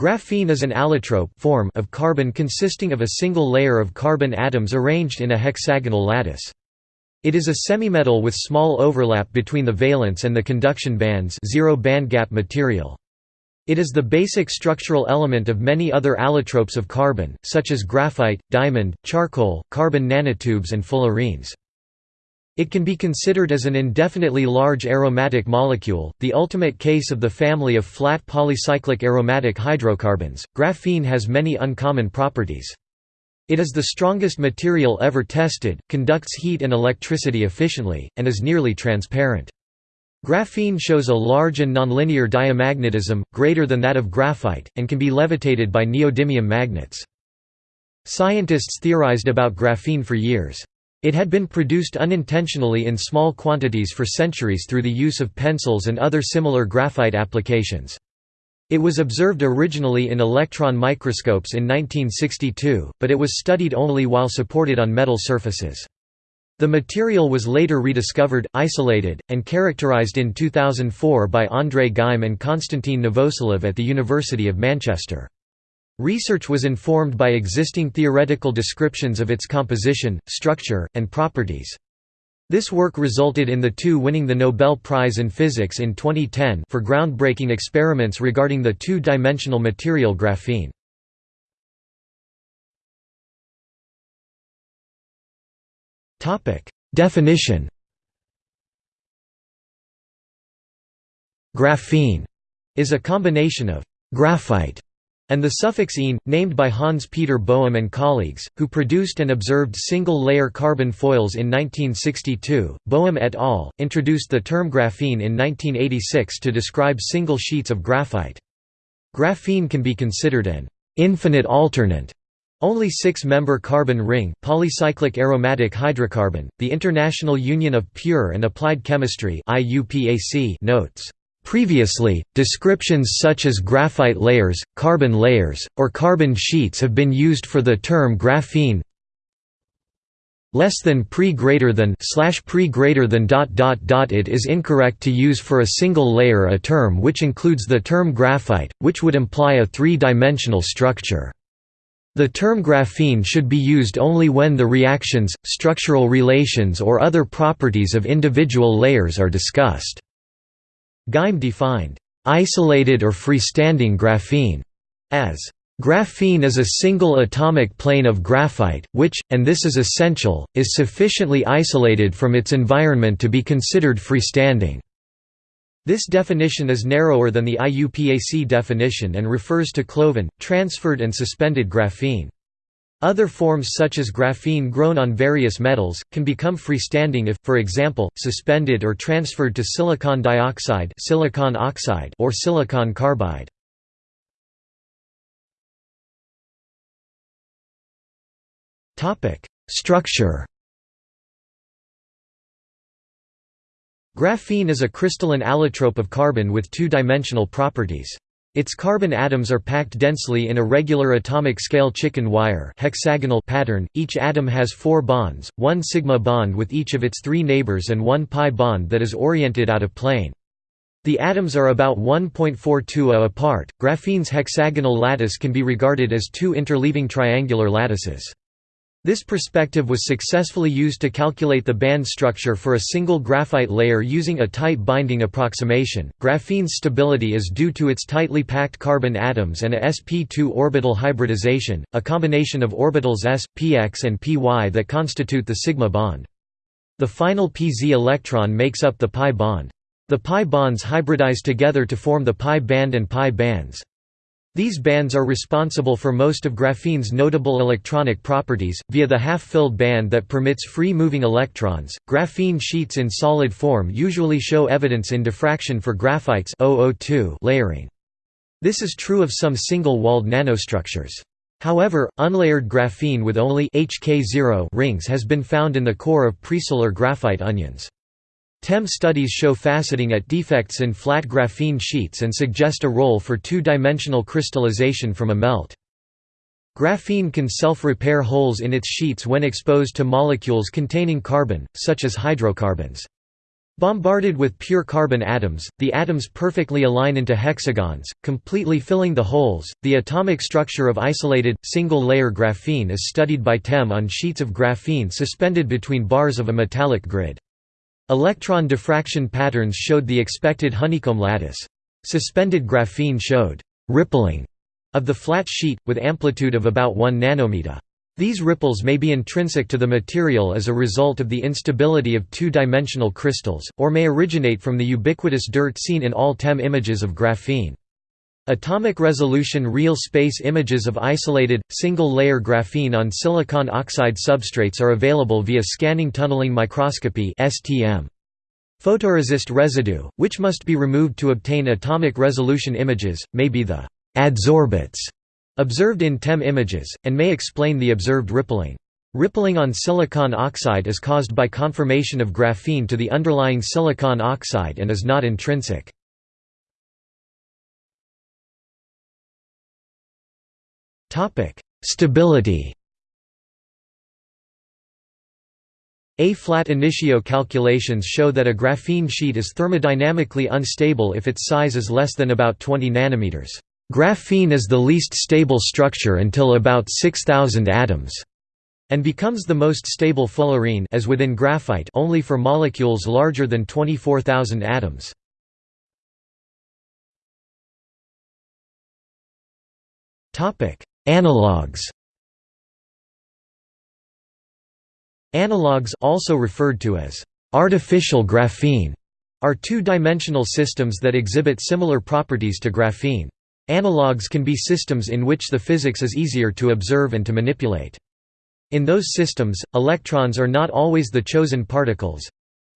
Graphene is an allotrope form of carbon consisting of a single layer of carbon atoms arranged in a hexagonal lattice. It is a semimetal with small overlap between the valence and the conduction bands zero bandgap material. It is the basic structural element of many other allotropes of carbon, such as graphite, diamond, charcoal, carbon nanotubes and fullerenes. It can be considered as an indefinitely large aromatic molecule, the ultimate case of the family of flat polycyclic aromatic hydrocarbons. Graphene has many uncommon properties. It is the strongest material ever tested, conducts heat and electricity efficiently, and is nearly transparent. Graphene shows a large and nonlinear diamagnetism, greater than that of graphite, and can be levitated by neodymium magnets. Scientists theorized about graphene for years. It had been produced unintentionally in small quantities for centuries through the use of pencils and other similar graphite applications. It was observed originally in electron microscopes in 1962, but it was studied only while supported on metal surfaces. The material was later rediscovered, isolated, and characterized in 2004 by André Geim and Konstantin Novoselov at the University of Manchester. Research was informed by existing theoretical descriptions of its composition, structure, and properties. This work resulted in the two winning the Nobel Prize in Physics in 2010 for groundbreaking experiments regarding the two-dimensional material graphene. Definition Graphene is a combination of graphite and the suffix ene, named by Hans Peter Boehm and colleagues, who produced and observed single-layer carbon foils in 1962. Boehm et al. introduced the term graphene in 1986 to describe single sheets of graphite. Graphene can be considered an infinite alternate only six-member carbon ring polycyclic aromatic hydrocarbon. The International Union of Pure and Applied Chemistry (IUPAC) notes Previously, descriptions such as graphite layers, carbon layers, or carbon sheets have been used for the term graphene less than pre greater than slash pre greater than dot dot dot. It is incorrect to use for a single layer a term which includes the term graphite which would imply a three-dimensional structure. The term graphene should be used only when the reactions structural relations or other properties of individual layers are discussed Geim defined, "...isolated or freestanding graphene," as Graphene is a single atomic plane of graphite, which, and this is essential, is sufficiently isolated from its environment to be considered freestanding. This definition is narrower than the IUPAC definition and refers to cloven, transferred and suspended graphene. Other forms such as graphene grown on various metals, can become freestanding if, for example, suspended or transferred to silicon dioxide silicon oxide or silicon carbide. Structure Graphene is a crystalline allotrope of carbon with two-dimensional properties. Its carbon atoms are packed densely in a regular atomic scale chicken wire hexagonal pattern. Each atom has four bonds, one sigma bond with each of its three neighbors and one pi bond that is oriented out of plane. The atoms are about 1.42 A apart. Graphene's hexagonal lattice can be regarded as two interleaving triangular lattices. This perspective was successfully used to calculate the band structure for a single graphite layer using a tight binding approximation. Graphene's stability is due to its tightly packed carbon atoms and a sp2 orbital hybridization, a combination of orbitals s, px and py that constitute the sigma bond. The final pz electron makes up the pi bond. The pi bonds hybridize together to form the pi band and pi bands. These bands are responsible for most of graphene's notable electronic properties, via the half-filled band that permits free-moving electrons. Graphene sheets in solid form usually show evidence in diffraction for graphites layering. This is true of some single-walled nanostructures. However, unlayered graphene with only HK0 rings has been found in the core of presolar graphite onions. TEM studies show faceting at defects in flat graphene sheets and suggest a role for two-dimensional crystallization from a melt. Graphene can self-repair holes in its sheets when exposed to molecules containing carbon, such as hydrocarbons. Bombarded with pure carbon atoms, the atoms perfectly align into hexagons, completely filling the holes. The atomic structure of isolated, single layer graphene is studied by TEM on sheets of graphene suspended between bars of a metallic grid. Electron diffraction patterns showed the expected honeycomb lattice. Suspended graphene showed rippling of the flat sheet, with amplitude of about 1 nanometer. These ripples may be intrinsic to the material as a result of the instability of two-dimensional crystals, or may originate from the ubiquitous dirt seen in all TEM images of graphene. Atomic resolution real space images of isolated, single-layer graphene on silicon oxide substrates are available via scanning tunneling microscopy. Photoresist residue, which must be removed to obtain atomic resolution images, may be the adsorbents observed in TEM images, and may explain the observed rippling. Rippling on silicon oxide is caused by conformation of graphene to the underlying silicon oxide and is not intrinsic. Stability A-flat initio calculations show that a graphene sheet is thermodynamically unstable if its size is less than about 20 nanometers. Graphene is the least stable structure until about 6000 atoms and becomes the most stable fullerene as within graphite only for molecules larger than 24000 atoms. Topic: Analogues. Analogues also referred to as artificial graphene are two-dimensional systems that exhibit similar properties to graphene. Analogues can be systems in which the physics is easier to observe and to manipulate. In those systems, electrons are not always the chosen particles.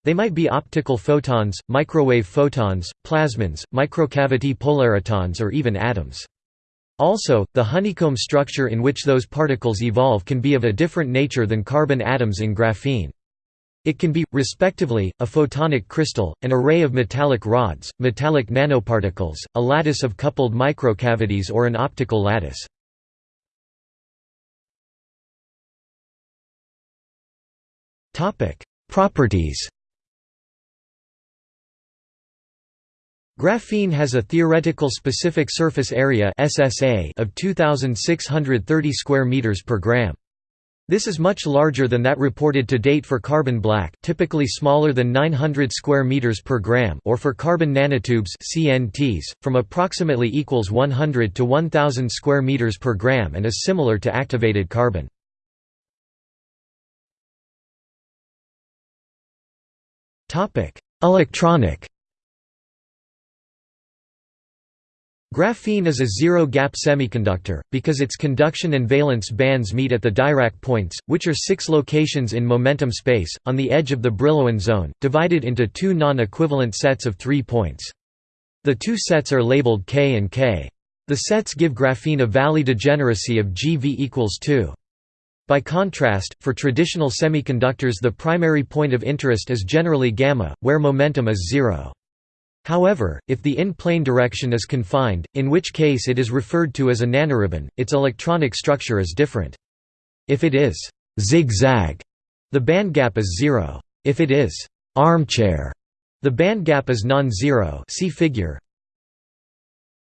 They might be optical photons, microwave photons, plasmons, microcavity polaritons or even atoms. Also, the honeycomb structure in which those particles evolve can be of a different nature than carbon atoms in graphene. It can be, respectively, a photonic crystal, an array of metallic rods, metallic nanoparticles, a lattice of coupled microcavities or an optical lattice. Properties Graphene has a theoretical specific surface area (SSA) of 2630 square meters per gram. This is much larger than that reported to date for carbon black typically smaller than 900 square meters per gram or for carbon nanotubes CNTs, from approximately equals 100 to 1000 square meters per gram and is similar to activated carbon. Topic: Electronic Graphene is a zero-gap semiconductor, because its conduction and valence bands meet at the Dirac points, which are six locations in momentum space, on the edge of the Brillouin zone, divided into two non-equivalent sets of three points. The two sets are labeled K and K. The sets give graphene a Valley degeneracy of GV equals 2. By contrast, for traditional semiconductors the primary point of interest is generally gamma, where momentum is zero. However, if the in-plane direction is confined, in which case it is referred to as a nanoribbon, its electronic structure is different. If it is zigzag, the bandgap is zero. If it is armchair, the bandgap is non-zero see figure.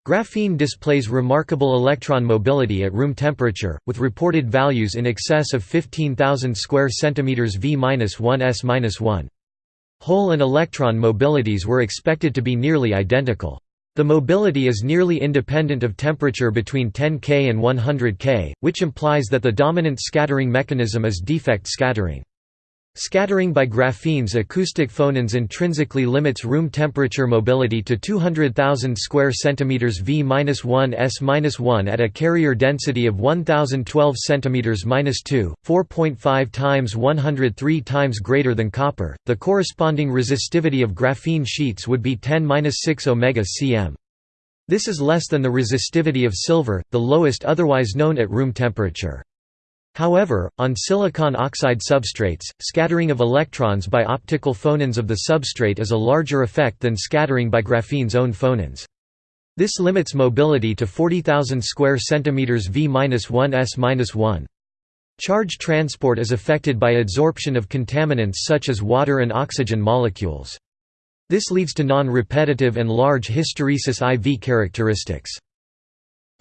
Graphene displays remarkable electron mobility at room temperature, with reported values in excess of 15,000 square centimeters V-1 s-1. Hole and electron mobilities were expected to be nearly identical. The mobility is nearly independent of temperature between 10 K and 100 K, which implies that the dominant scattering mechanism is defect scattering. Scattering by graphene's acoustic phonons intrinsically limits room temperature mobility to 200,000 square centimeters V-1 s-1 at a carrier density of 1012 centimeters -2, 4.5 times 103 times greater than copper. The corresponding resistivity of graphene sheets would be 10-6 omega cm. This is less than the resistivity of silver, the lowest otherwise known at room temperature. However, on silicon oxide substrates, scattering of electrons by optical phonons of the substrate is a larger effect than scattering by graphene's own phonons. This limits mobility to 40,000 square centimeters v-1 s-1. Charge transport is affected by adsorption of contaminants such as water and oxygen molecules. This leads to non-repetitive and large hysteresis IV characteristics.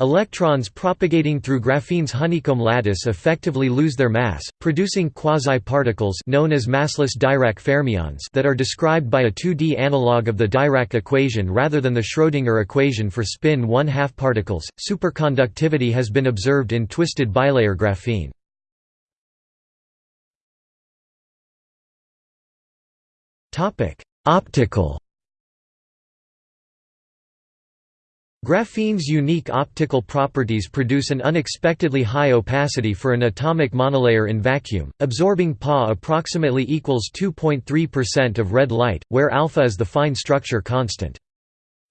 Electrons propagating through graphene's honeycomb lattice effectively lose their mass, producing quasi-particles known as massless Dirac fermions that are described by a 2D analog of the Dirac equation rather than the Schrödinger equation for spin 1/2 particles. Superconductivity has been observed in twisted bilayer graphene. Topic: Optical Graphene's unique optical properties produce an unexpectedly high opacity for an atomic monolayer in vacuum, absorbing Pa approximately equals 2.3% of red light, where alpha is the fine structure constant.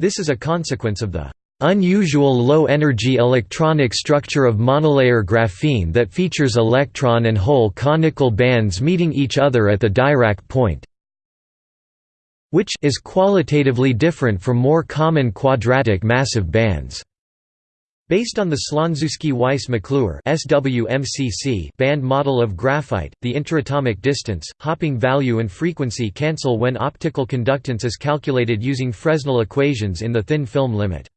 This is a consequence of the unusual low-energy electronic structure of monolayer graphene that features electron and hole conical bands meeting each other at the Dirac point which is qualitatively different from more common quadratic massive bands. Based on the Slonczewski-Weiss-McClure band model of graphite, the interatomic distance, hopping value and frequency cancel when optical conductance is calculated using Fresnel equations in the thin film limit.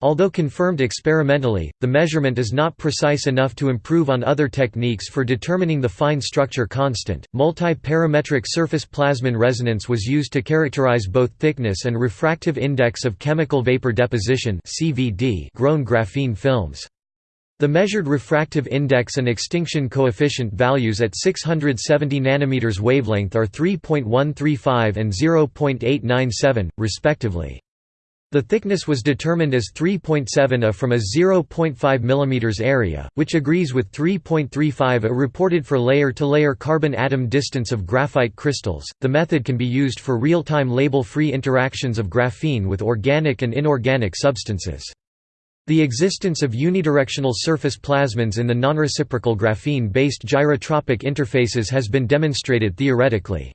Although confirmed experimentally, the measurement is not precise enough to improve on other techniques for determining the fine structure constant. Multi-parametric surface plasmon resonance was used to characterize both thickness and refractive index of chemical vapor deposition (CVD) grown graphene films. The measured refractive index and extinction coefficient values at 670 nanometers wavelength are 3.135 and 0.897, respectively. The thickness was determined as 3.7 A from a 0.5 mm area, which agrees with 3.35 A reported for layer-to-layer carbon atom distance of graphite crystals. The method can be used for real-time label-free interactions of graphene with organic and inorganic substances. The existence of unidirectional surface plasmons in the nonreciprocal graphene-based gyrotropic interfaces has been demonstrated theoretically.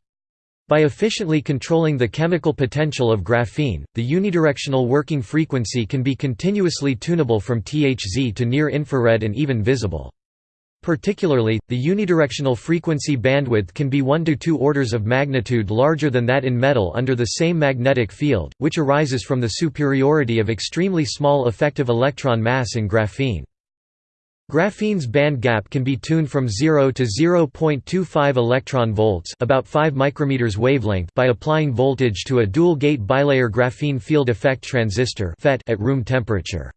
By efficiently controlling the chemical potential of graphene, the unidirectional working frequency can be continuously tunable from THz to near-infrared and even visible. Particularly, the unidirectional frequency bandwidth can be 1 to 2 orders of magnitude larger than that in metal under the same magnetic field, which arises from the superiority of extremely small effective electron mass in graphene. Graphene's band gap can be tuned from 0 to 0.25 electron volts, about 5 micrometers wavelength, by applying voltage to a dual-gate bilayer graphene field effect transistor (FET) at room temperature.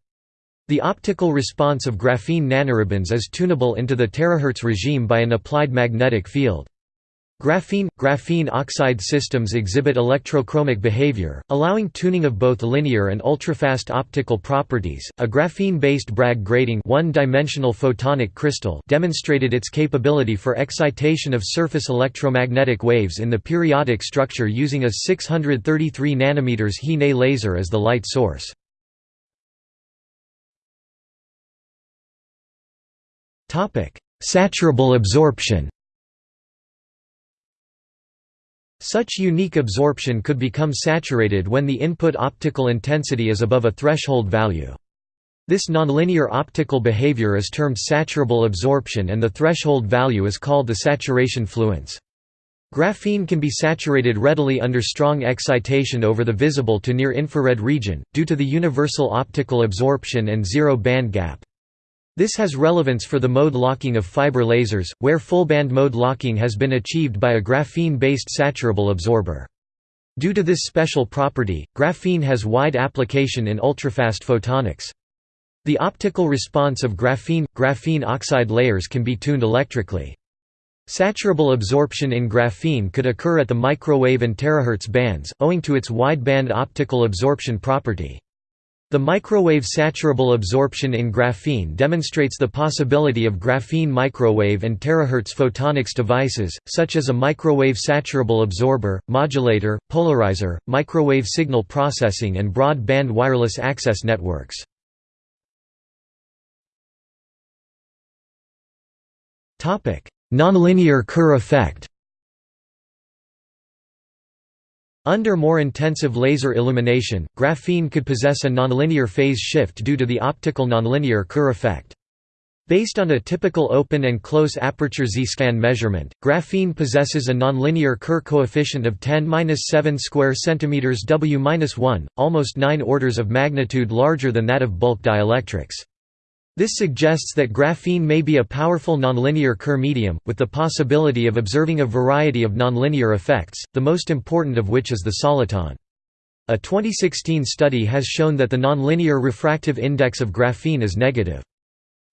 The optical response of graphene nanoribbons is tunable into the terahertz regime by an applied magnetic field. Graphene – Graphene oxide systems exhibit electrochromic behavior, allowing tuning of both linear and ultrafast optical properties. A graphene-based Bragg grating one-dimensional photonic crystal demonstrated its capability for excitation of surface electromagnetic waves in the periodic structure using a 633 nm He-Ne laser as the light source. Saturable absorption Such unique absorption could become saturated when the input optical intensity is above a threshold value. This nonlinear optical behavior is termed saturable absorption and the threshold value is called the saturation fluence. Graphene can be saturated readily under strong excitation over the visible to near-infrared region, due to the universal optical absorption and zero band gap. This has relevance for the mode locking of fiber lasers, where full-band mode locking has been achieved by a graphene-based saturable absorber. Due to this special property, graphene has wide application in ultrafast photonics. The optical response of graphene – graphene oxide layers can be tuned electrically. Saturable absorption in graphene could occur at the microwave and terahertz bands, owing to its wide-band optical absorption property. The microwave saturable absorption in graphene demonstrates the possibility of graphene microwave and terahertz photonics devices, such as a microwave saturable absorber, modulator, polarizer, microwave signal processing and broad-band wireless access networks. Nonlinear Kerr effect Under more intensive laser illumination, graphene could possess a nonlinear phase shift due to the optical nonlinear Kerr effect. Based on a typical open and close aperture Z-scan measurement, graphene possesses a nonlinear Kerr coefficient of 10-7 square centimeters W-1, almost 9 orders of magnitude larger than that of bulk dielectrics. This suggests that graphene may be a powerful nonlinear Kerr medium, with the possibility of observing a variety of nonlinear effects, the most important of which is the soliton. A 2016 study has shown that the nonlinear refractive index of graphene is negative.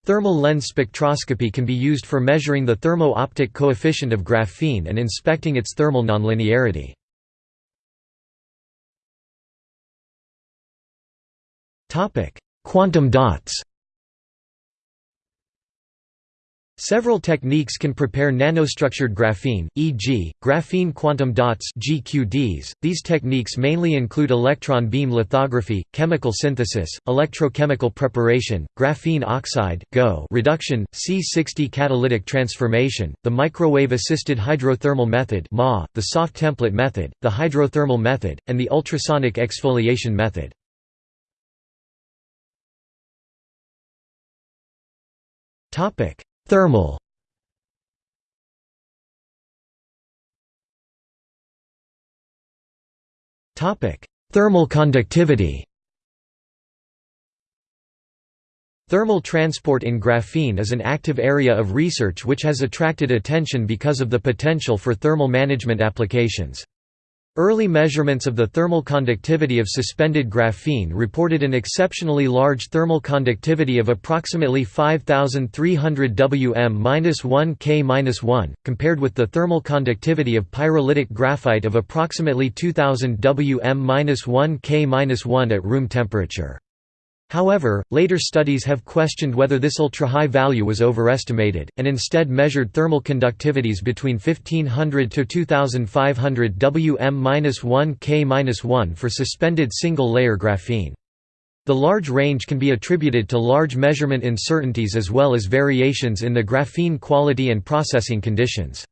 Thermal lens spectroscopy can be used for measuring the thermo-optic coefficient of graphene and inspecting its thermal nonlinearity. Quantum dots Several techniques can prepare nanostructured graphene, e.g., graphene quantum dots (GQDs). These techniques mainly include electron beam lithography, chemical synthesis, electrochemical preparation, graphene oxide (GO) reduction, C60 catalytic transformation, the microwave-assisted hydrothermal method (MA), the soft template method, the hydrothermal method, and the ultrasonic exfoliation method. Topic: Thermal. Thermal conductivity. Thermal transport in graphene is an active area of research which has attracted attention because of the potential for thermal management applications. Early measurements of the thermal conductivity of suspended graphene reported an exceptionally large thermal conductivity of approximately 5300 Wm-1 K-1, compared with the thermal conductivity of pyrolytic graphite of approximately 2000 Wm-1 K-1 at room temperature. However, later studies have questioned whether this ultra-high value was overestimated, and instead measured thermal conductivities between 1500 to 2500 Wm-1 K-1 for suspended single-layer graphene. The large range can be attributed to large measurement uncertainties as well as variations in the graphene quality and processing conditions.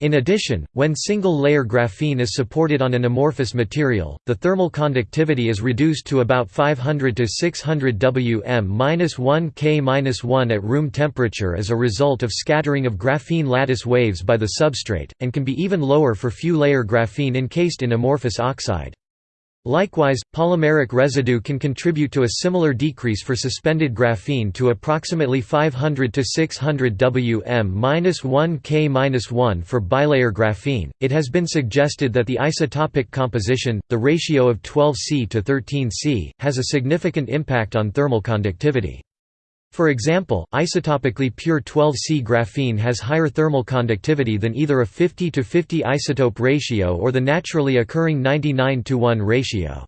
In addition, when single-layer graphene is supported on an amorphous material, the thermal conductivity is reduced to about 500 to 600 Wm-1 K-1 at room temperature as a result of scattering of graphene lattice waves by the substrate, and can be even lower for few-layer graphene encased in amorphous oxide. Likewise, polymeric residue can contribute to a similar decrease for suspended graphene to approximately 500 to 600 Wm-1 K-1 for bilayer graphene. It has been suggested that the isotopic composition, the ratio of 12C to 13C, has a significant impact on thermal conductivity. For example, isotopically pure 12C graphene has higher thermal conductivity than either a 50 to 50 isotope ratio or the naturally occurring 99 to 1 ratio.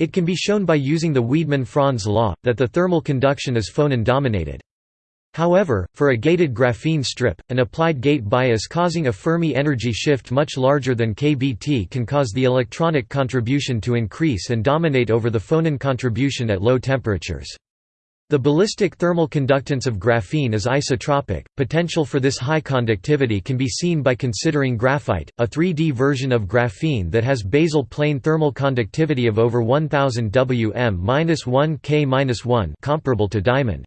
It can be shown by using the Wiedemann-Franz law, that the thermal conduction is phonon-dominated. However, for a gated graphene strip, an applied gate bias causing a Fermi energy shift much larger than kBt can cause the electronic contribution to increase and dominate over the phonon contribution at low temperatures. The ballistic thermal conductance of graphene is isotropic. Potential for this high conductivity can be seen by considering graphite, a 3D version of graphene that has basal plane thermal conductivity of over 1000 Wm-1 K-1, comparable to diamond.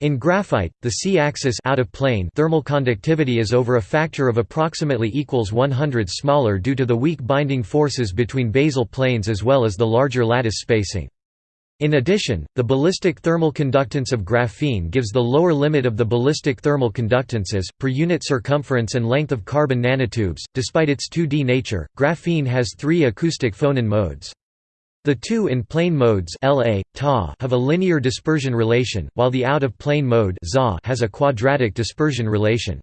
In graphite, the c-axis out of plane thermal conductivity is over a factor of approximately equals 100 smaller due to the weak binding forces between basal planes as well as the larger lattice spacing. In addition, the ballistic thermal conductance of graphene gives the lower limit of the ballistic thermal conductances, per unit circumference and length of carbon nanotubes. Despite its 2D nature, graphene has three acoustic phonon modes. The two in plane modes LA, Ta have a linear dispersion relation, while the out-of-plane mode has a quadratic dispersion relation.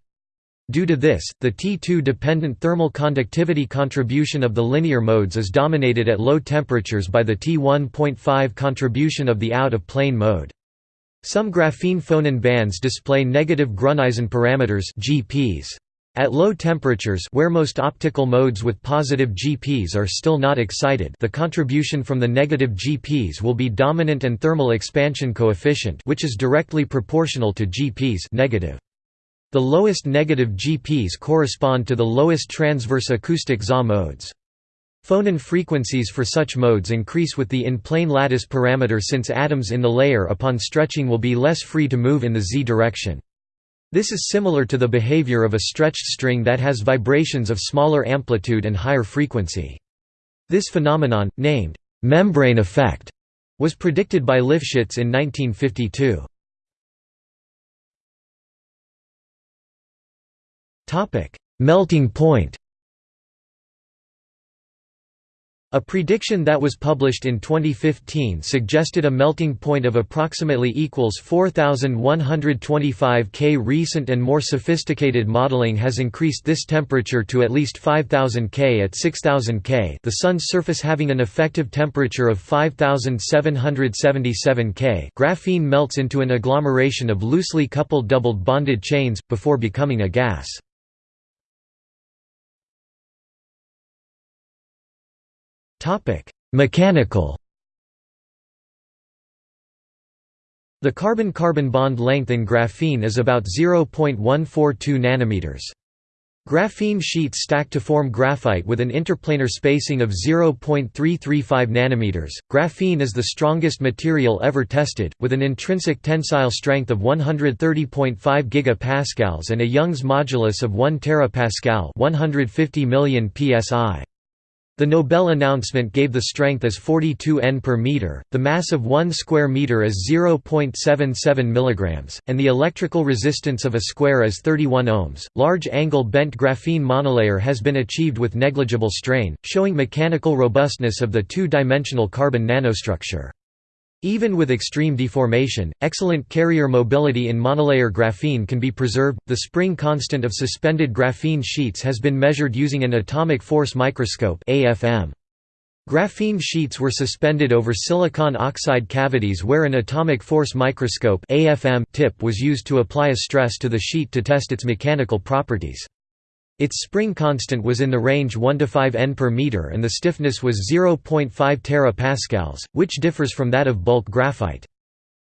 Due to this, the T2-dependent thermal conductivity contribution of the linear modes is dominated at low temperatures by the T1.5 contribution of the out-of-plane mode. Some graphene phonon bands display negative Gruneisen parameters GPs. At low temperatures where most optical modes with positive GPs are still not excited the contribution from the negative GPs will be dominant and thermal expansion coefficient which is directly proportional to GPs negative. The lowest negative GPs correspond to the lowest transverse acoustic ZA modes. Phonon frequencies for such modes increase with the in-plane lattice parameter since atoms in the layer upon stretching will be less free to move in the z direction. This is similar to the behavior of a stretched string that has vibrations of smaller amplitude and higher frequency. This phenomenon, named membrane effect, was predicted by Lifshitz in 1952. Melting point A prediction that was published in 2015 suggested a melting point of approximately equals 4125 K. Recent and more sophisticated modeling has increased this temperature to at least 5000 K at 6000 K. The sun's surface having an effective temperature of 5777 K. Graphene melts into an agglomeration of loosely coupled doubled bonded chains before becoming a gas. Mechanical The carbon-carbon bond length in graphene is about 0.142 nanometers. Graphene sheets stack to form graphite with an interplanar spacing of 0.335 nanometers. Graphene is the strongest material ever tested, with an intrinsic tensile strength of 130.5 gigapascals and a Young's modulus of 1 terapascal, 150 million psi. The Nobel announcement gave the strength as 42 N per meter, the mass of 1 square meter as 0.77 mg, and the electrical resistance of a square as 31 ohms. Large angle bent graphene monolayer has been achieved with negligible strain, showing mechanical robustness of the two-dimensional carbon nanostructure. Even with extreme deformation, excellent carrier mobility in monolayer graphene can be preserved. The spring constant of suspended graphene sheets has been measured using an atomic force microscope (AFM). Graphene sheets were suspended over silicon oxide cavities where an atomic force microscope (AFM) tip was used to apply a stress to the sheet to test its mechanical properties. Its spring constant was in the range 1 to 5 N per meter and the stiffness was 0.5 terapascals, which differs from that of bulk graphite.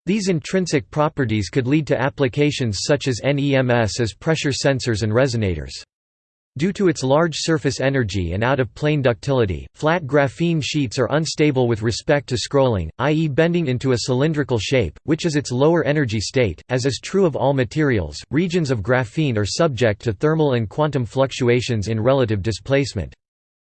These intrinsic properties could lead to applications such as NEMS as pressure sensors and resonators. Due to its large surface energy and out-of-plane ductility, flat graphene sheets are unstable with respect to scrolling, i.e. bending into a cylindrical shape, which is its lower energy state. As is true of all materials, regions of graphene are subject to thermal and quantum fluctuations in relative displacement.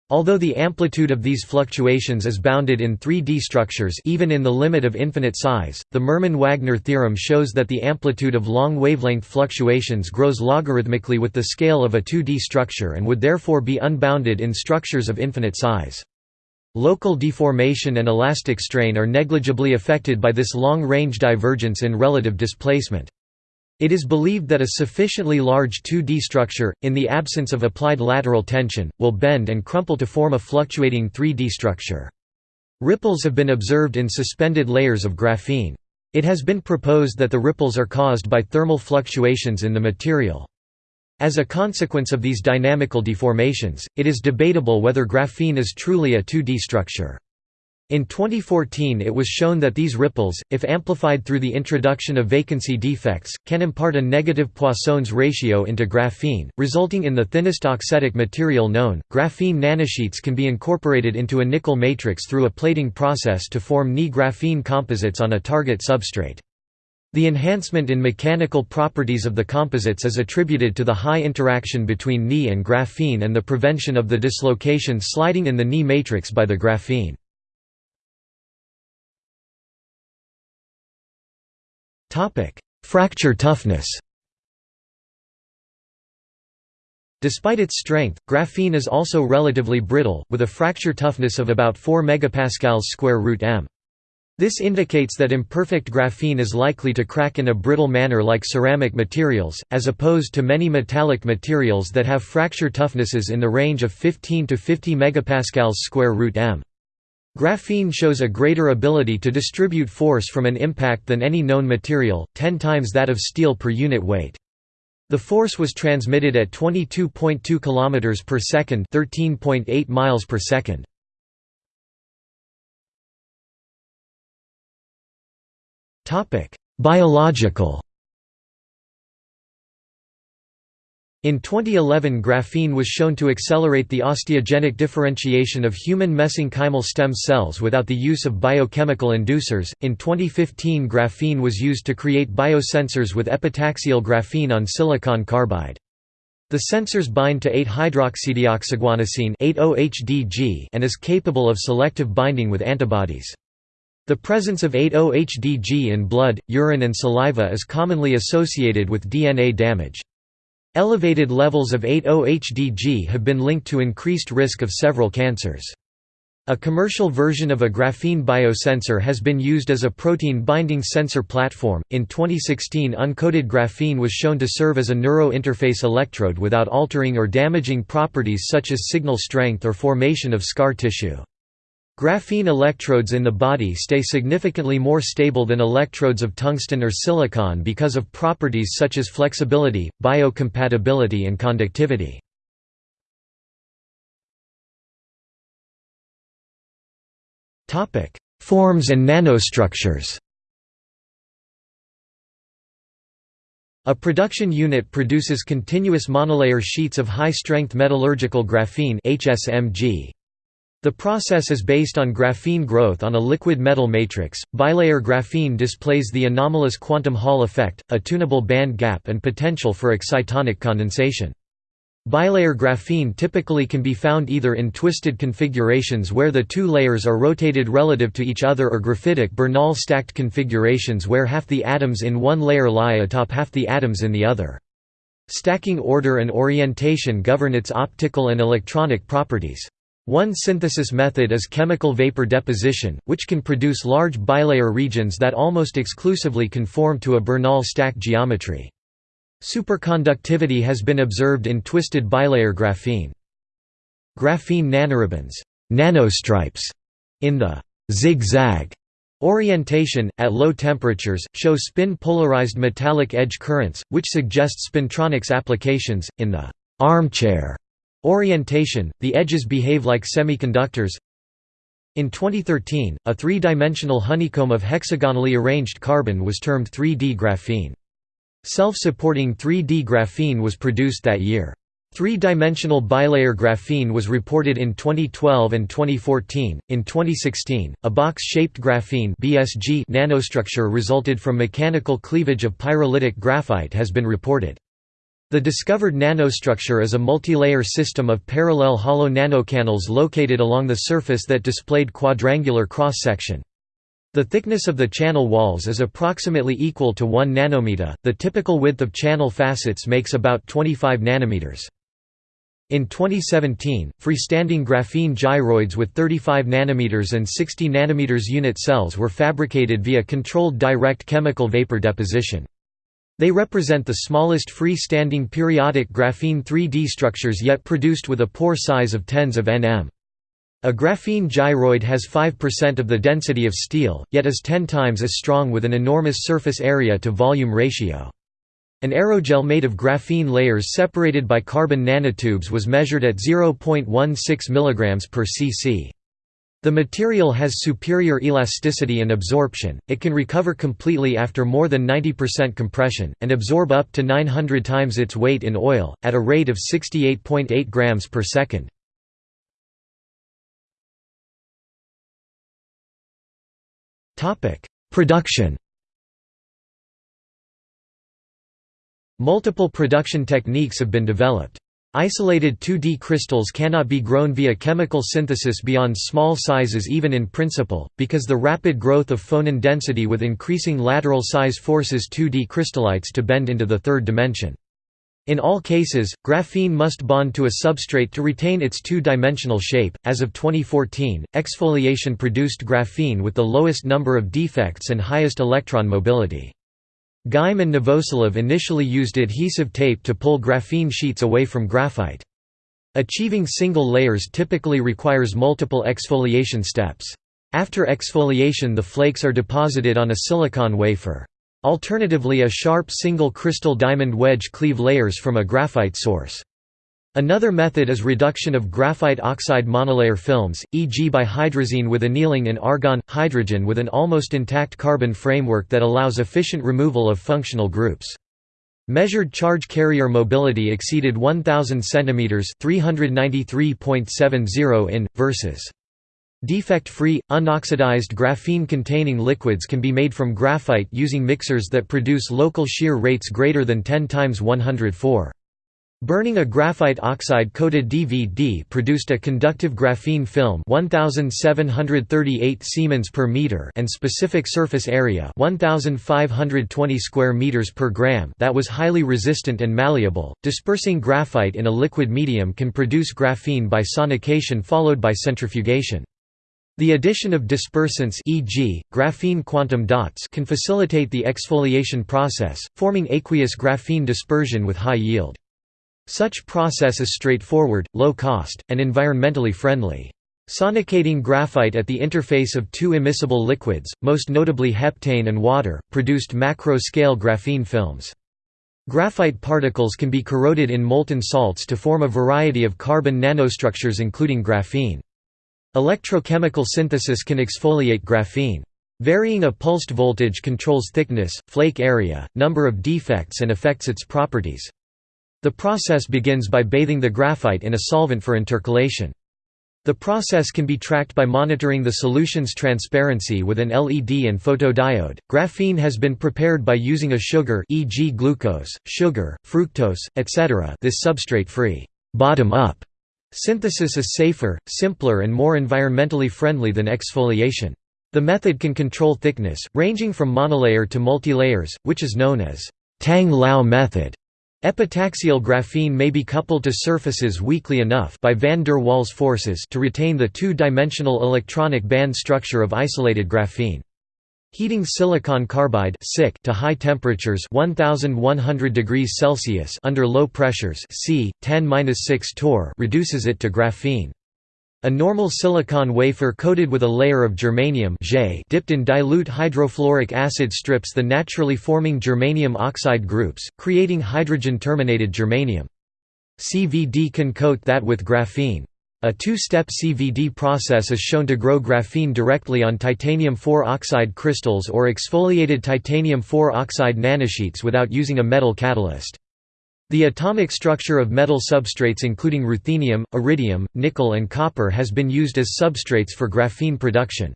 Although the amplitude of these fluctuations is bounded in 3D structures even in the limit of infinite size, the Mermin-Wagner theorem shows that the amplitude of long wavelength fluctuations grows logarithmically with the scale of a 2D structure and would therefore be unbounded in structures of infinite size. Local deformation and elastic strain are negligibly affected by this long-range divergence in relative displacement. It is believed that a sufficiently large 2D structure, in the absence of applied lateral tension, will bend and crumple to form a fluctuating 3D structure. Ripples have been observed in suspended layers of graphene. It has been proposed that the ripples are caused by thermal fluctuations in the material. As a consequence of these dynamical deformations, it is debatable whether graphene is truly a 2D structure. In 2014 it was shown that these ripples, if amplified through the introduction of vacancy defects, can impart a negative Poisson's ratio into graphene, resulting in the thinnest auxetic material known. Graphene nanosheets can be incorporated into a nickel matrix through a plating process to form Ni graphene composites on a target substrate. The enhancement in mechanical properties of the composites is attributed to the high interaction between Ni and graphene and the prevention of the dislocation sliding in the Ni matrix by the graphene. Fracture toughness Despite its strength, graphene is also relatively brittle, with a fracture toughness of about 4 megapascals square root m. This indicates that imperfect graphene is likely to crack in a brittle manner like ceramic materials, as opposed to many metallic materials that have fracture toughnesses in the range of 15 to 50 megapascals square root m. Graphene shows a greater ability to distribute force from an impact than any known material, 10 times that of steel per unit weight. The force was transmitted at 22.2 km per second, 13.8 miles per second. Topic: Biological In 2011 graphene was shown to accelerate the osteogenic differentiation of human mesenchymal stem cells without the use of biochemical inducers. In 2015 graphene was used to create biosensors with epitaxial graphene on silicon carbide. The sensors bind to 8-hydroxydeoxyguanosine and is capable of selective binding with antibodies. The presence of 8-OHDG in blood, urine and saliva is commonly associated with DNA damage. Elevated levels of 8-OHDG have been linked to increased risk of several cancers. A commercial version of a graphene biosensor has been used as a protein binding sensor platform. In 2016, uncoated graphene was shown to serve as a neuro interface electrode without altering or damaging properties such as signal strength or formation of scar tissue. Graphene electrodes in the body stay significantly more stable than electrodes of tungsten or silicon because of properties such as flexibility, biocompatibility and conductivity. Forms and nanostructures A production unit produces continuous monolayer sheets of high-strength metallurgical graphene HSMG. The process is based on graphene growth on a liquid metal matrix. Bilayer graphene displays the anomalous quantum Hall effect, a tunable band gap and potential for excitonic condensation. Bilayer graphene typically can be found either in twisted configurations where the two layers are rotated relative to each other or graphitic Bernal stacked configurations where half the atoms in one layer lie atop half the atoms in the other. Stacking order and orientation govern its optical and electronic properties. One synthesis method is chemical vapor deposition, which can produce large bilayer regions that almost exclusively conform to a Bernal stack geometry. Superconductivity has been observed in twisted bilayer graphene. Graphene nanoribbons nanostripes, in the zigzag orientation, at low temperatures, show spin-polarized metallic edge currents, which suggests spintronics applications. In the armchair Orientation – The edges behave like semiconductors In 2013, a three-dimensional honeycomb of hexagonally arranged carbon was termed 3D graphene. Self-supporting 3D graphene was produced that year. Three-dimensional bilayer graphene was reported in 2012 and 2014. In 2016, a box-shaped graphene (BSG) nanostructure resulted from mechanical cleavage of pyrolytic graphite has been reported. The discovered nanostructure is a multilayer system of parallel hollow nanocanals located along the surface that displayed quadrangular cross-section. The thickness of the channel walls is approximately equal to 1 nanometer. The typical width of channel facets makes about 25 nanometers. In 2017, freestanding graphene gyroids with 35 nanometers and 60 nanometers unit cells were fabricated via controlled direct chemical vapor deposition. They represent the smallest free-standing periodic graphene 3D structures yet produced with a pore size of tens of nm. A graphene gyroid has 5% of the density of steel, yet is 10 times as strong with an enormous surface area to volume ratio. An aerogel made of graphene layers separated by carbon nanotubes was measured at 0.16 mg per cc. The material has superior elasticity and absorption, it can recover completely after more than 90% compression, and absorb up to 900 times its weight in oil, at a rate of 68.8 grams per second. Production Multiple production techniques have been developed. Isolated 2D crystals cannot be grown via chemical synthesis beyond small sizes even in principle, because the rapid growth of phonon density with increasing lateral size forces 2D crystallites to bend into the third dimension. In all cases, graphene must bond to a substrate to retain its two-dimensional shape. As of 2014, exfoliation produced graphene with the lowest number of defects and highest electron mobility. Geim and Novoselov initially used adhesive tape to pull graphene sheets away from graphite. Achieving single layers typically requires multiple exfoliation steps. After exfoliation the flakes are deposited on a silicon wafer. Alternatively a sharp single crystal diamond wedge cleave layers from a graphite source. Another method is reduction of graphite oxide monolayer films, e.g. by hydrazine with annealing in argon, hydrogen with an almost intact carbon framework that allows efficient removal of functional groups. Measured charge carrier mobility exceeded 1000 cm 393.70 in versus Defect-free, unoxidized graphene-containing liquids can be made from graphite using mixers that produce local shear rates greater than 10 times 104. Burning a graphite oxide-coated DVD produced a conductive graphene film 1738 Siemens per meter and specific surface area 1520 square meters per gram that was highly resistant and malleable. Dispersing graphite in a liquid medium can produce graphene by sonication followed by centrifugation. The addition of dispersants e.g., graphene quantum dots can facilitate the exfoliation process, forming aqueous graphene dispersion with high yield. Such process is straightforward, low cost, and environmentally friendly. Sonicating graphite at the interface of two immiscible liquids, most notably heptane and water, produced macro-scale graphene films. Graphite particles can be corroded in molten salts to form a variety of carbon nanostructures including graphene. Electrochemical synthesis can exfoliate graphene. Varying a pulsed voltage controls thickness, flake area, number of defects and affects its properties. The process begins by bathing the graphite in a solvent for intercalation. The process can be tracked by monitoring the solution's transparency with an LED and photodiode. Graphene has been prepared by using a sugar e.g. glucose, sugar, fructose, etc. This substrate-free bottom-up Synthesis is safer, simpler and more environmentally friendly than exfoliation. The method can control thickness, ranging from monolayer to multilayers, which is known as Tang-Lau method. Epitaxial graphene may be coupled to surfaces weakly enough by van der Waals forces to retain the two-dimensional electronic band structure of isolated graphene. Heating silicon carbide to high temperatures 1100 degrees Celsius under low pressures C 10-6 torr reduces it to graphene. A normal silicon wafer coated with a layer of germanium dipped in dilute hydrofluoric acid strips the naturally forming germanium oxide groups, creating hydrogen-terminated germanium. CVD can coat that with graphene. A two-step CVD process is shown to grow graphene directly on titanium-4 oxide crystals or exfoliated titanium-4 oxide nanosheets without using a metal catalyst. The atomic structure of metal substrates including ruthenium, iridium, nickel and copper has been used as substrates for graphene production.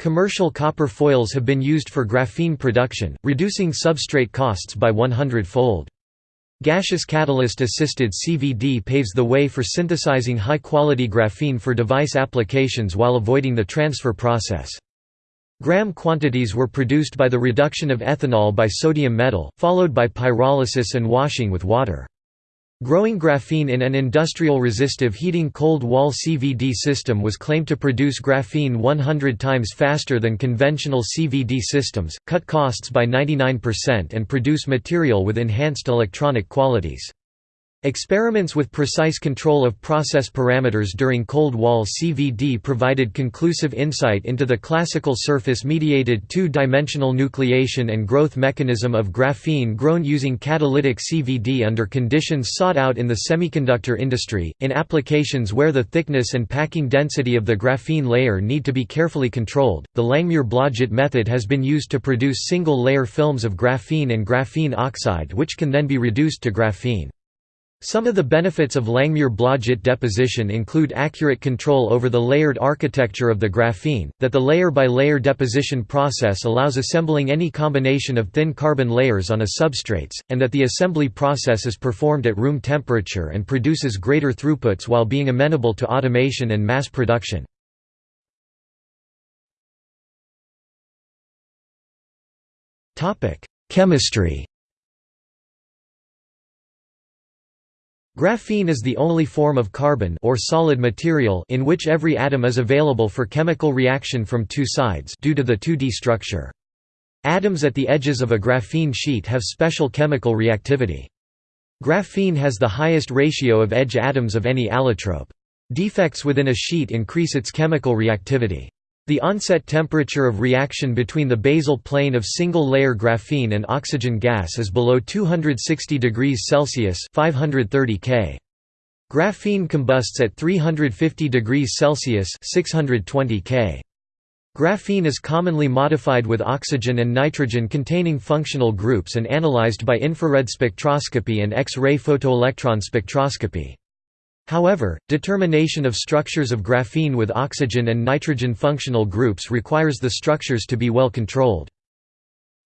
Commercial copper foils have been used for graphene production, reducing substrate costs by 100-fold. Gaseous catalyst-assisted CVD paves the way for synthesizing high-quality graphene for device applications while avoiding the transfer process. Gram quantities were produced by the reduction of ethanol by sodium metal, followed by pyrolysis and washing with water. Growing graphene in an industrial resistive heating cold wall CVD system was claimed to produce graphene 100 times faster than conventional CVD systems, cut costs by 99% and produce material with enhanced electronic qualities. Experiments with precise control of process parameters during cold wall CVD provided conclusive insight into the classical surface-mediated two-dimensional nucleation and growth mechanism of graphene grown using catalytic CVD under conditions sought out in the semiconductor industry, in applications where the thickness and packing density of the graphene layer need to be carefully controlled. The Langmuir-Blodgett method has been used to produce single-layer films of graphene and graphene oxide which can then be reduced to graphene. Some of the benefits of Langmuir-Blodgett deposition include accurate control over the layered architecture of the graphene, that the layer-by-layer -layer deposition process allows assembling any combination of thin carbon layers on a substrates, and that the assembly process is performed at room temperature and produces greater throughputs while being amenable to automation and mass production. Chemistry Graphene is the only form of carbon or solid material in which every atom is available for chemical reaction from two sides due to the 2D structure. Atoms at the edges of a graphene sheet have special chemical reactivity. Graphene has the highest ratio of edge atoms of any allotrope. Defects within a sheet increase its chemical reactivity. The onset temperature of reaction between the basal plane of single-layer graphene and oxygen gas is below 260 degrees Celsius 530 K. Graphene combusts at 350 degrees Celsius 620 K. Graphene is commonly modified with oxygen and nitrogen containing functional groups and analyzed by infrared spectroscopy and X-ray photoelectron spectroscopy. However, determination of structures of graphene with oxygen and nitrogen functional groups requires the structures to be well controlled.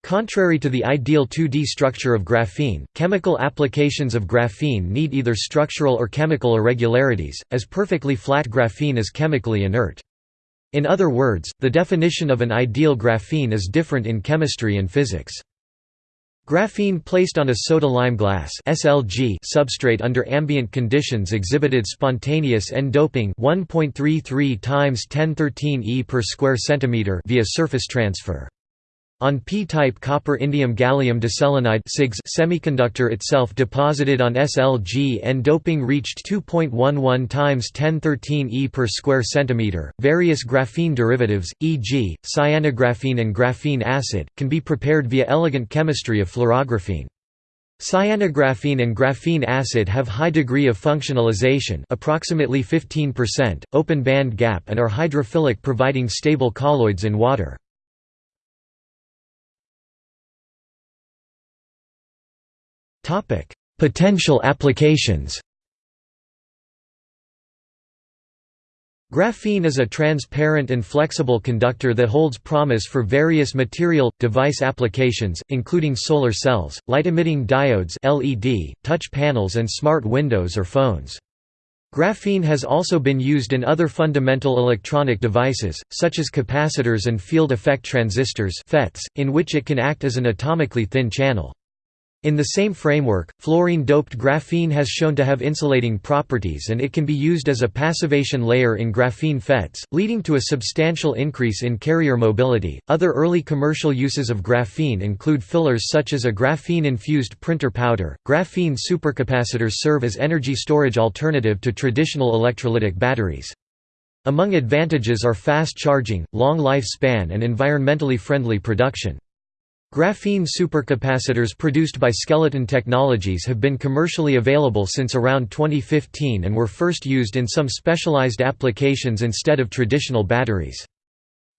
Contrary to the ideal 2D structure of graphene, chemical applications of graphene need either structural or chemical irregularities, as perfectly flat graphene is chemically inert. In other words, the definition of an ideal graphene is different in chemistry and physics. Graphene placed on a soda-lime glass (SLG) substrate under ambient conditions exhibited spontaneous N-doping 1.33 times 1013 e per square centimeter via surface transfer. On p-type copper indium gallium diselenide semiconductor itself deposited on SLG and doping reached 2.11 times 1013 e per square centimeter. Various graphene derivatives, e.g., cyanographene and graphene acid, can be prepared via elegant chemistry of fluorographene. Cyanographene and graphene acid have high degree of functionalization approximately 15%, open band gap and are hydrophilic providing stable colloids in water. Potential applications Graphene is a transparent and flexible conductor that holds promise for various material, device applications, including solar cells, light-emitting diodes LED, touch panels and smart windows or phones. Graphene has also been used in other fundamental electronic devices, such as capacitors and field effect transistors FETs, in which it can act as an atomically thin channel. In the same framework, fluorine-doped graphene has shown to have insulating properties and it can be used as a passivation layer in graphene FETs, leading to a substantial increase in carrier mobility. Other early commercial uses of graphene include fillers such as a graphene-infused printer powder. Graphene supercapacitors serve as energy storage alternative to traditional electrolytic batteries. Among advantages are fast charging, long lifespan and environmentally friendly production. Graphene supercapacitors produced by Skeleton Technologies have been commercially available since around 2015 and were first used in some specialized applications instead of traditional batteries.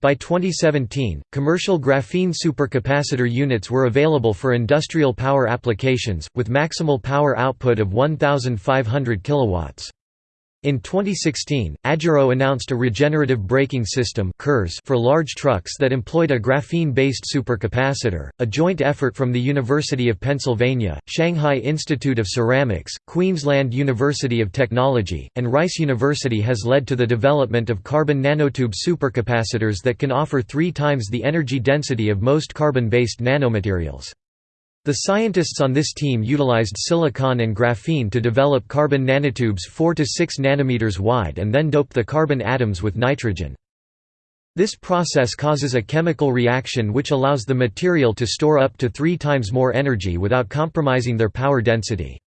By 2017, commercial graphene supercapacitor units were available for industrial power applications, with maximal power output of 1,500 kilowatts. In 2016, Agero announced a regenerative braking system for large trucks that employed a graphene-based supercapacitor, a joint effort from the University of Pennsylvania, Shanghai Institute of Ceramics, Queensland University of Technology, and Rice University has led to the development of carbon nanotube supercapacitors that can offer three times the energy density of most carbon-based nanomaterials. The scientists on this team utilized silicon and graphene to develop carbon nanotubes 4 to 6 nanometers wide and then doped the carbon atoms with nitrogen. This process causes a chemical reaction which allows the material to store up to three times more energy without compromising their power density.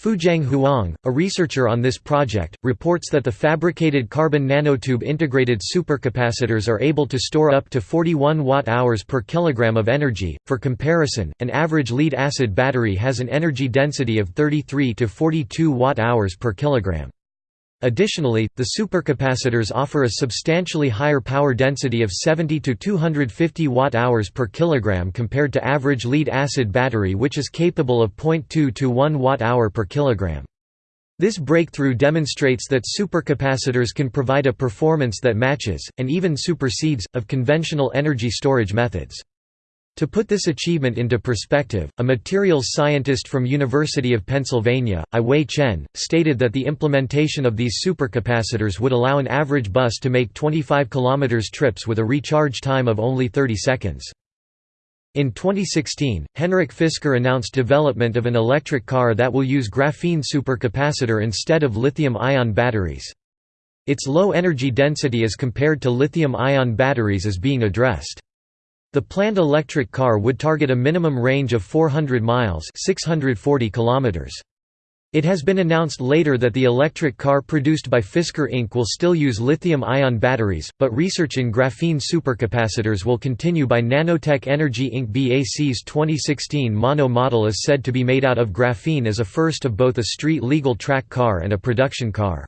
Fuqiang Huang, a researcher on this project, reports that the fabricated carbon nanotube integrated supercapacitors are able to store up to 41 watt-hours per kilogram of energy. For comparison, an average lead-acid battery has an energy density of 33 to 42 watt-hours per kilogram. Additionally, the supercapacitors offer a substantially higher power density of 70 to 250 watt-hours per kilogram compared to average lead-acid battery which is capable of 0.2 to 1 watt-hour per kilogram. This breakthrough demonstrates that supercapacitors can provide a performance that matches, and even supersedes, of conventional energy storage methods. To put this achievement into perspective, a materials scientist from University of Pennsylvania, I-Wei Chen, stated that the implementation of these supercapacitors would allow an average bus to make 25 km trips with a recharge time of only 30 seconds. In 2016, Henrik Fisker announced development of an electric car that will use graphene supercapacitor instead of lithium-ion batteries. Its low energy density as compared to lithium-ion batteries is being addressed. The planned electric car would target a minimum range of 400 miles 640 kilometers. It has been announced later that the electric car produced by Fisker Inc. will still use lithium-ion batteries, but research in graphene supercapacitors will continue by Nanotech Energy Inc. BAC's 2016 Mono model is said to be made out of graphene as a first of both a street-legal track car and a production car.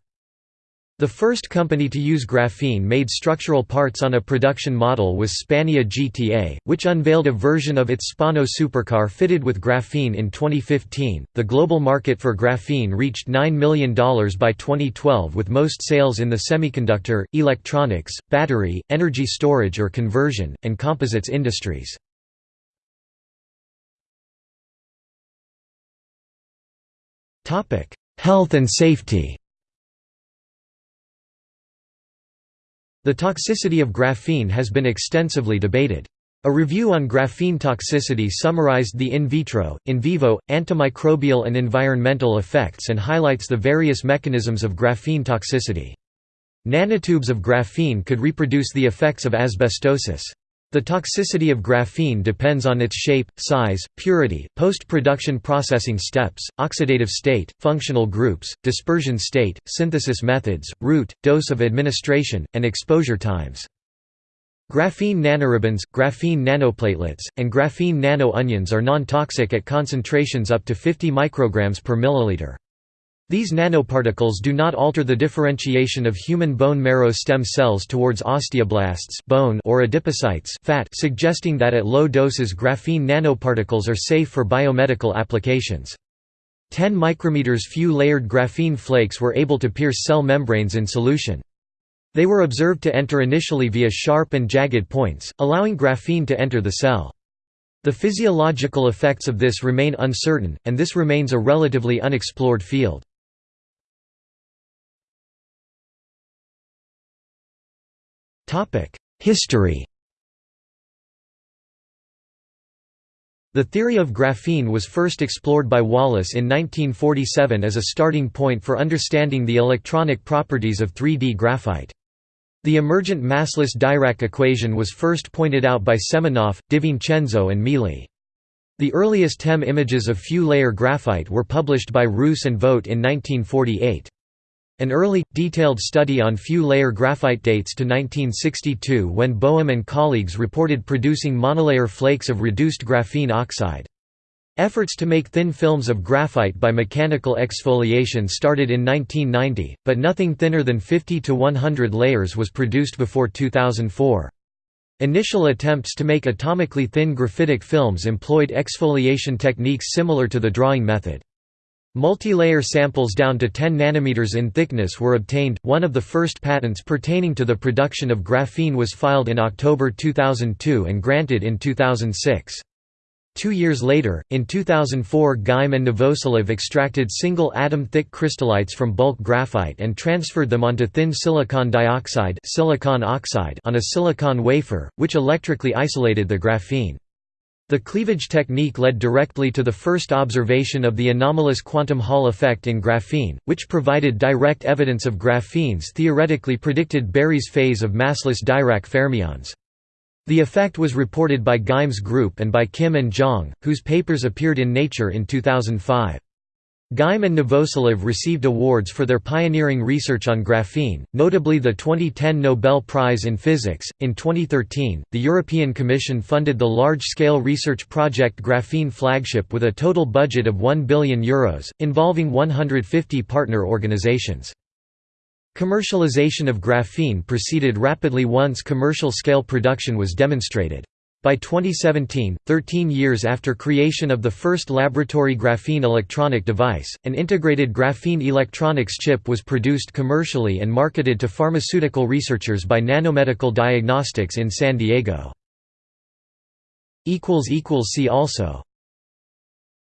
The first company to use graphene-made structural parts on a production model was Spania GTA, which unveiled a version of its Spano supercar fitted with graphene in 2015. The global market for graphene reached $9 million by 2012 with most sales in the semiconductor, electronics, battery, energy storage or conversion, and composites industries. Health and safety The toxicity of graphene has been extensively debated. A review on graphene toxicity summarized the in vitro, in vivo, antimicrobial and environmental effects and highlights the various mechanisms of graphene toxicity. Nanotubes of graphene could reproduce the effects of asbestosis. The toxicity of graphene depends on its shape, size, purity, post-production processing steps, oxidative state, functional groups, dispersion state, synthesis methods, route, dose of administration, and exposure times. Graphene nanoribbons, graphene nanoplatelets, and graphene nano-onions are non-toxic at concentrations up to 50 micrograms per milliliter. These nanoparticles do not alter the differentiation of human bone marrow stem cells towards osteoblasts bone or adipocytes fat suggesting that at low doses graphene nanoparticles are safe for biomedical applications. 10 micrometers few layered graphene flakes were able to pierce cell membranes in solution. They were observed to enter initially via sharp and jagged points, allowing graphene to enter the cell. The physiological effects of this remain uncertain, and this remains a relatively unexplored field. History The theory of graphene was first explored by Wallace in 1947 as a starting point for understanding the electronic properties of 3D graphite. The emergent massless Dirac equation was first pointed out by Semenoff, DiVincenzo and Mele. The earliest TEM images of few-layer graphite were published by Ruess and Vogt in 1948. An early, detailed study on few-layer graphite dates to 1962 when Boehm and colleagues reported producing monolayer flakes of reduced graphene oxide. Efforts to make thin films of graphite by mechanical exfoliation started in 1990, but nothing thinner than 50 to 100 layers was produced before 2004. Initial attempts to make atomically thin graphitic films employed exfoliation techniques similar to the drawing method. Multi-layer samples down to 10 nanometers in thickness were obtained. One of the first patents pertaining to the production of graphene was filed in October 2002 and granted in 2006. Two years later, in 2004 Geim and Novoselov extracted single-atom-thick crystallites from bulk graphite and transferred them onto thin silicon dioxide silicon oxide on a silicon wafer, which electrically isolated the graphene. The cleavage technique led directly to the first observation of the anomalous quantum Hall effect in graphene, which provided direct evidence of graphene's theoretically predicted Berry's phase of massless Dirac fermions. The effect was reported by Geim's group and by Kim and Zhang, whose papers appeared in Nature in 2005. Geim and Novoselov received awards for their pioneering research on graphene, notably the 2010 Nobel Prize in Physics. In 2013, the European Commission funded the large scale research project Graphene Flagship with a total budget of €1 billion, Euros, involving 150 partner organizations. Commercialization of graphene proceeded rapidly once commercial scale production was demonstrated. By 2017, 13 years after creation of the first laboratory graphene electronic device, an integrated graphene electronics chip was produced commercially and marketed to pharmaceutical researchers by Nanomedical Diagnostics in San Diego. See also